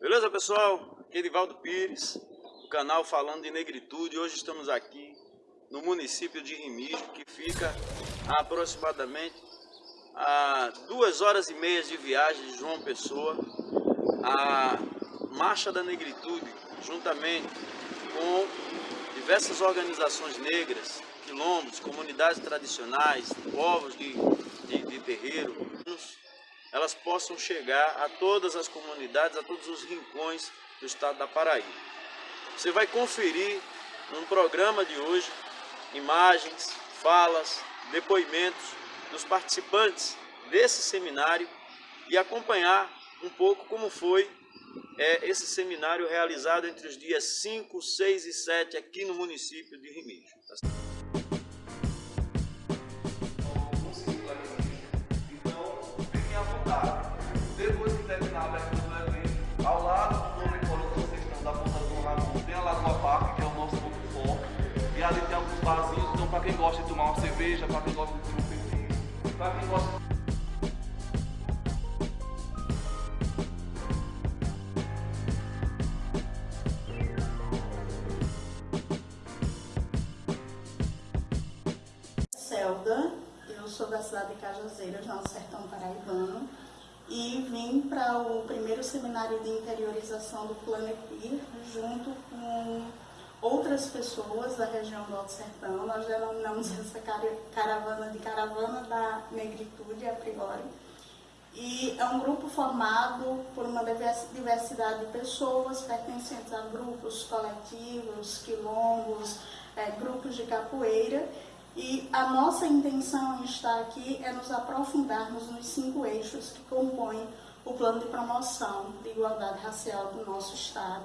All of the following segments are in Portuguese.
Beleza, pessoal? Aqui é Edivaldo Pires, do canal Falando de Negritude. Hoje estamos aqui no município de Remígio, que fica a aproximadamente a duas horas e meia de viagem de João Pessoa. A Marcha da Negritude, juntamente com diversas organizações negras, quilombos, comunidades tradicionais, povos de, de, de terreiro, elas possam chegar a todas as comunidades, a todos os rincões do estado da Paraíba. Você vai conferir no programa de hoje imagens, falas, depoimentos dos participantes desse seminário e acompanhar um pouco como foi é, esse seminário realizado entre os dias 5, 6 e 7 aqui no município de Remígio. Quem gosta Celda, eu sou da cidade de Cajazeiras, no sertão paraibano, e vim para o primeiro seminário de interiorização do Planepir, junto com outras pessoas da região do Alto Sertão. Nós denominamos essa caravana de caravana da negritude a priori. E é um grupo formado por uma diversidade de pessoas pertencentes a grupos coletivos, quilombos, é, grupos de capoeira. E a nossa intenção em estar aqui é nos aprofundarmos nos cinco eixos que compõem o plano de promoção de igualdade racial do nosso Estado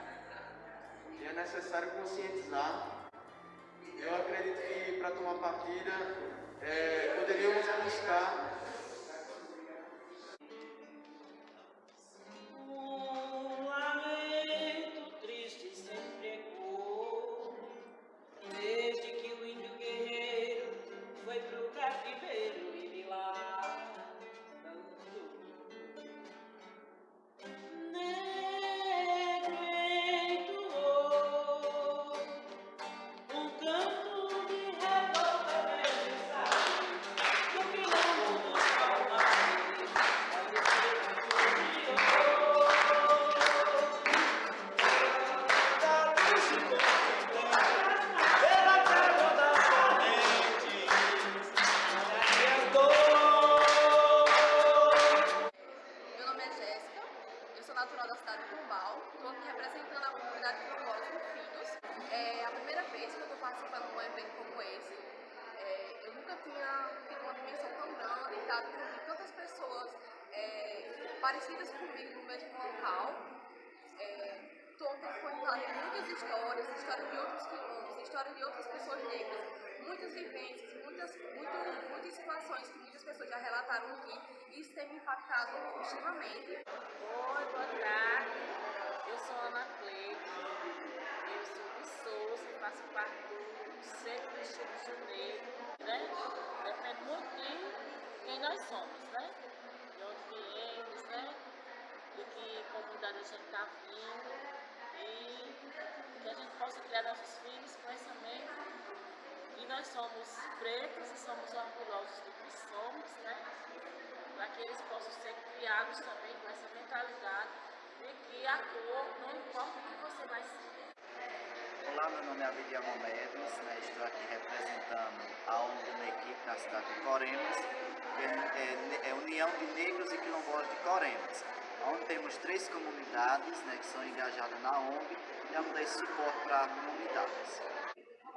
que é necessário conscientizar. Eu acredito que para tomar partida é, poderíamos buscar parecidas comigo no mesmo local. É, contando muitas histórias, histórias de outros quilombos, histórias de outras pessoas negras, muitas vivências, muitas, muitas, muitas situações que muitas pessoas já relataram aqui e isso tem me impactado extremamente. Oi, boa tarde. Eu sou Ana Cleide, eu sou de Souza, faço parte do Centro do Instituto Negro, né? Depende muito de quem nós somos, de né? Oportunidade de a gente estar vindo e que a gente possa criar nossos filhos com essa mente. E nós somos pretos e somos orgulhosos do que somos, né? Para que eles possam ser criados também com essa mentalidade de que a cor não importa o que você vai ser. Olá, meu nome é Abidia Momedes, né? estou aqui representando a na equipe na cidade de Coremos, que é, é, é União de Negros e Quilombolas de Coremos, onde temos três comunidades né, que são engajadas na ONG e damos esse suporte para comunidades.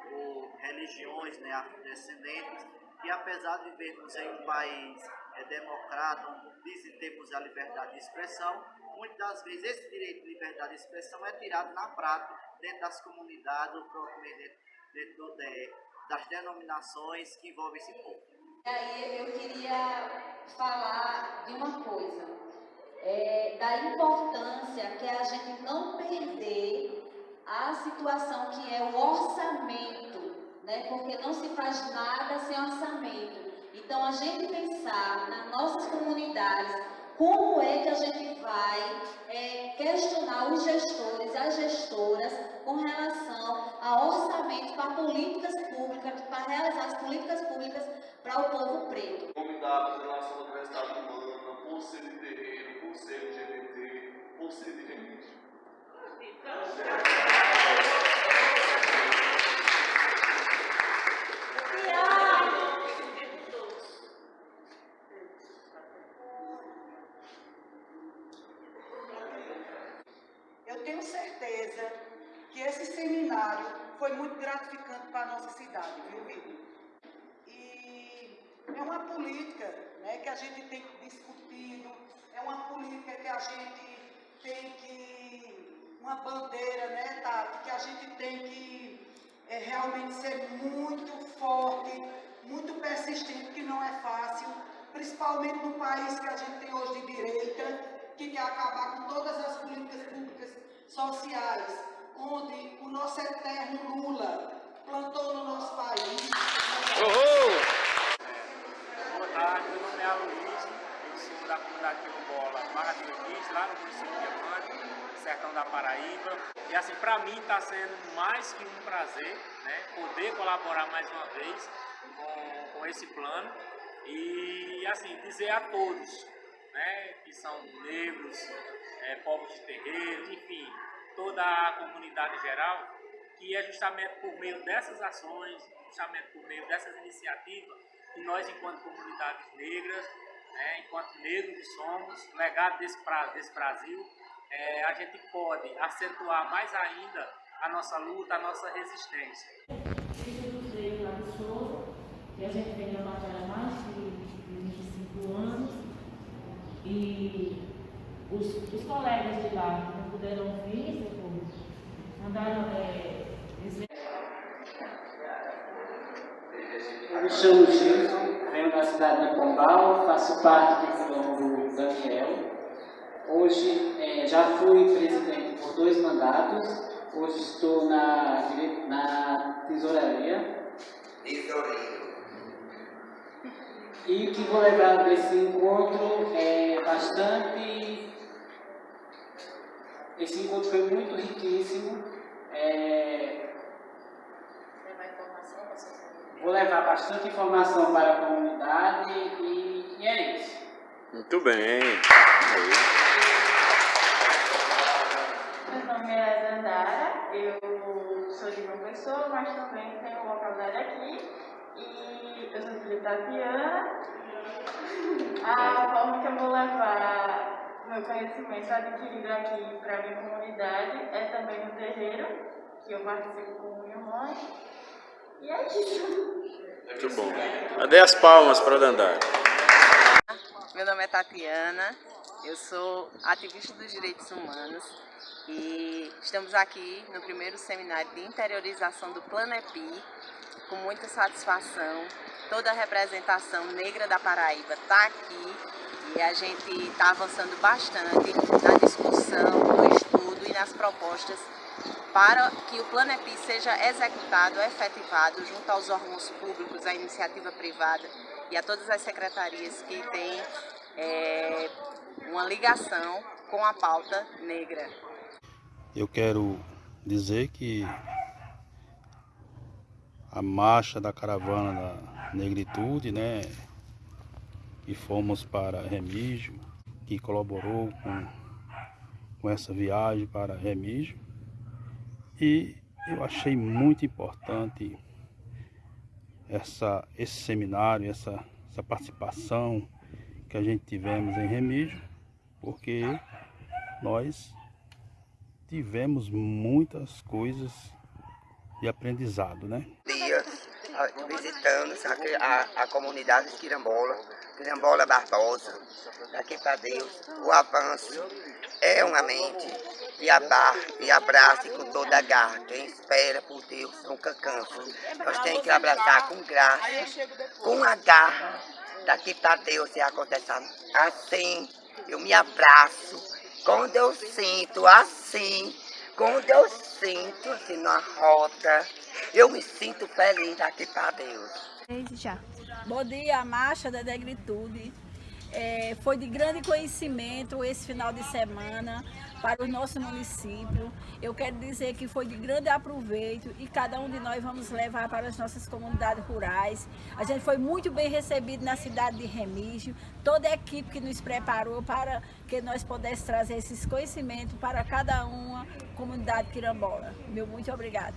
Por religiões né, afrodescendentes, e apesar de vivermos em um país é, democrata, onde dizem termos a liberdade de expressão, muitas das vezes esse direito de liberdade de expressão é tirado na prática dentro das comunidades, ou propriamente dentro, dentro de, das denominações que envolvem esse povo. E aí eu queria falar de uma coisa, é, da importância que a gente não perder a situação que é o orçamento, né? porque não se faz nada sem orçamento. Então a gente pensar nas nossas comunidades, como é que a gente vai é, questionar os gestores, as gestoras, com relação ao orçamento para políticas públicas, para realizar as políticas públicas para o povo preto. Em relação diversidade humana, de terreiro, por ser LGBT, por ser de religião. Eu tenho certeza que esse seminário foi muito gratificante para a nossa cidade, viu, Vitor? E é uma política né, que a gente tem discutido, é uma que a gente tem que. uma bandeira, né, Tati, que a gente tem que é, realmente ser muito forte, muito persistente, que não é fácil, principalmente no país que a gente tem hoje de direita, que quer acabar com todas as políticas públicas sociais, onde o nosso eterno Lula plantou no nosso país. Boa tarde, meu nome é Aloysio, eu sou da comunidade quilombola Levis, lá no município de Diamante, sertão da Paraíba. E assim, para mim está sendo mais que um prazer, né, poder colaborar mais uma vez com, com esse plano e assim, dizer a todos, né, que são negros, é, povos de terreiro, enfim, toda a comunidade geral, que é justamente por meio dessas ações, justamente por meio dessas iniciativas, que nós, enquanto comunidades negras, né, enquanto negros que somos, legado desse, desse Brasil, é, a gente pode acentuar mais ainda a nossa luta, a nossa resistência. lá de Souza, que a gente vem na batalha há mais de 25 anos, e os, os colegas de lá não puderam vir, depois mandaram é, dizer. Eu me chamo Gilson, da cidade de Pombal, faço parte do quilombo Daniel. Hoje é, já fui presidente por dois mandatos, hoje estou na, na tesouraria. Tesoureiro. E o que vou levar desse encontro é bastante. Esse encontro foi muito riquíssimo. É... Vou levar bastante informação para a comunidade e, e é isso. Muito bem. Meu nome é Dandara, eu sou de uma pessoa, mas também tenho localidade aqui. E eu sou filha da Tatiana. A forma que eu vou levar meu conhecimento adquirido aqui para a minha comunidade é também no terreiro, que eu participo com minha mãe. Muito bom. Cadê as palmas para Dandara? Meu nome é Tatiana, eu sou ativista dos direitos humanos e estamos aqui no primeiro seminário de interiorização do Planepi, com muita satisfação. Toda a representação negra da Paraíba está aqui e a gente está avançando bastante na discussão, no estudo e nas propostas para que o Planepi seja executado, efetivado junto aos órgãos públicos, à iniciativa privada e a todas as secretarias que têm é, uma ligação com a pauta negra. Eu quero dizer que a marcha da caravana da negritude, né, que fomos para Remígio, que colaborou com, com essa viagem para Remígio, e eu achei muito importante essa, esse seminário, essa, essa participação que a gente tivemos em Remígio, porque nós tivemos muitas coisas de aprendizado, né? Dia visitamos a, a, comunidade de Quirambola, Quirambola Barbosa, daqui para Deus, o avanço é uma mente e, abar, e abrace com toda a garra. Quem espera por Deus nunca cansa. Nós temos que abraçar com graça, com a garra, daqui para Deus e acontecer assim. Eu me abraço quando eu sinto assim, quando eu sinto assim na rota, eu me sinto feliz daqui para Deus. Já. Bom dia, a Marcha da Negritude. É, foi de grande conhecimento esse final de semana para o nosso município. Eu quero dizer que foi de grande aproveito e cada um de nós vamos levar para as nossas comunidades rurais. A gente foi muito bem recebido na cidade de Remígio, toda a equipe que nos preparou para que nós pudéssemos trazer esses conhecimentos para cada uma comunidade quirambola. Meu muito obrigada.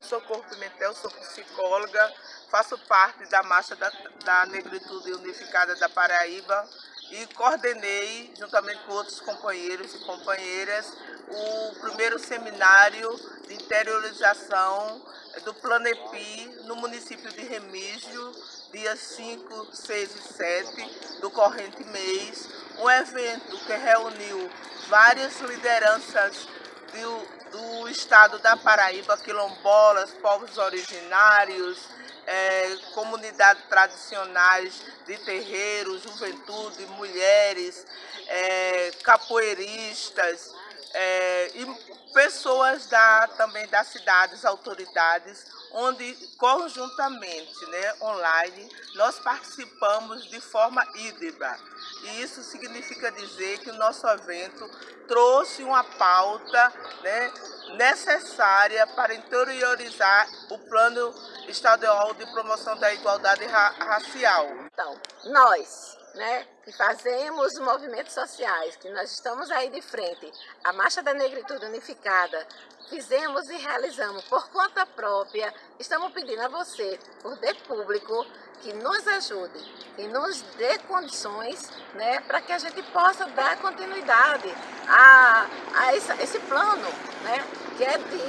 Socorro Pimentel, sou psicóloga, faço parte da Marcha da, da Negritude Unificada da Paraíba, e coordenei, juntamente com outros companheiros e companheiras, o primeiro seminário de interiorização do Planepi no município de Remígio, dias 5, 6 e 7 do corrente mês, um evento que reuniu várias lideranças do, do estado da Paraíba, quilombolas, povos originários, é, comunidades tradicionais de terreiro, juventude, mulheres, é, capoeiristas é, e pessoas da, também das cidades, autoridades, onde conjuntamente, né, online, nós participamos de forma híbrida. E isso significa dizer que o nosso evento trouxe uma pauta né, necessária para interiorizar o plano estadual de promoção da igualdade ra racial. Então, nós, né, que fazemos movimentos sociais, que nós estamos aí de frente, a Marcha da Negritude Unificada, fizemos e realizamos por conta própria, estamos pedindo a você, por de público, que nos ajude, que nos dê condições né, para que a gente possa dar continuidade a, a esse, esse plano, né, que é de,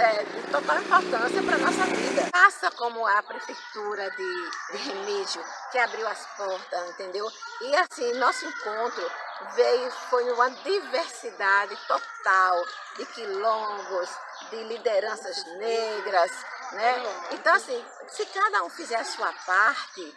é, de total importância para a nossa vida. Faça como a Prefeitura de, de Remídio, que abriu as portas, entendeu? E assim, nosso encontro veio, foi uma diversidade total de quilombos, de lideranças negras, né? Então, assim, se cada um fizer a sua parte,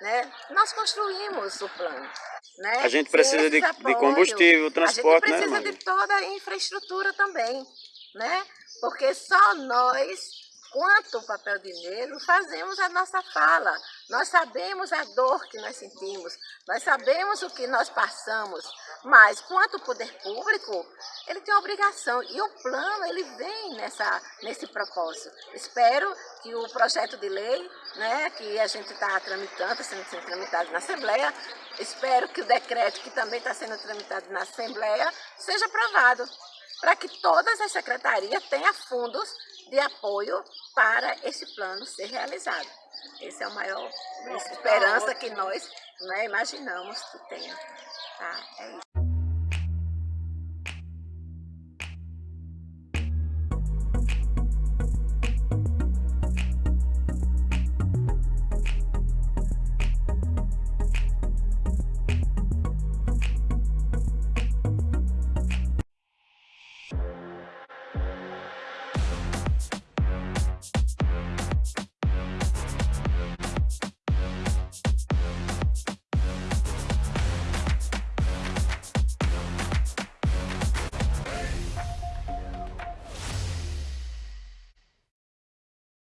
né, nós construímos o plano. Né? A gente precisa de, de, combustível, transporte, né? A gente precisa né, de toda a infraestrutura também, né? Porque só nós quanto o papel de negro, fazemos a nossa fala. Nós sabemos a dor que nós sentimos, nós sabemos o que nós passamos, mas quanto o poder público, ele tem obrigação e o plano ele vem nessa, nesse propósito. Espero que o projeto de lei, né, que a gente está tramitando, sendo, sendo tramitado na Assembleia, espero que o decreto que também está sendo tramitado na Assembleia seja aprovado para que todas as secretarias tenham fundos de apoio para esse plano ser realizado. Essa é a maior esperança que nós né, imaginamos que tenha. Tá? É isso.